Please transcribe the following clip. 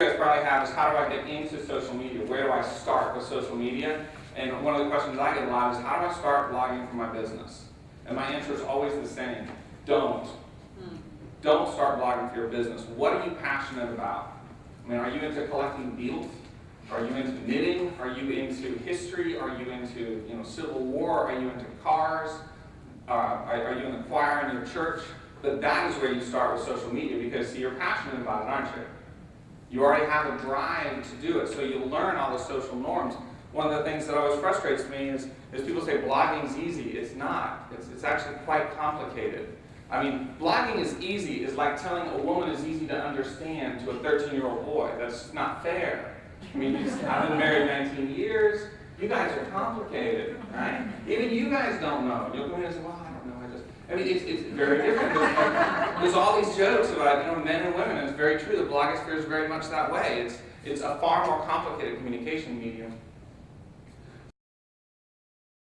guys probably have is how do I get into social media? Where do I start with social media? And one of the questions I get a lot is how do I start blogging for my business? And my answer is always the same. Don't. Don't start blogging for your business. What are you passionate about? I mean, are you into collecting beetles? Are you into knitting? Are you into history? Are you into you know Civil War? Are you into cars? Uh, are, are you in the choir in your church? But that is where you start with social media because see, you're passionate about it, aren't you? You already have a drive to do it, so you'll learn all the social norms. One of the things that always frustrates me is, is people say blogging's easy. It's not. It's, it's actually quite complicated. I mean, blogging is easy. It's like telling a woman is easy to understand to a 13-year-old boy. That's not fair. I mean, I've been married 19 years. You guys are complicated, right? Even you guys don't know. You'll go in and say, well, I don't know. I just, I mean, it's, it's very different. There's, all these jokes about, you know, men and women. It's very true. The blogosphere is very much that way. It's, it's a far more complicated communication medium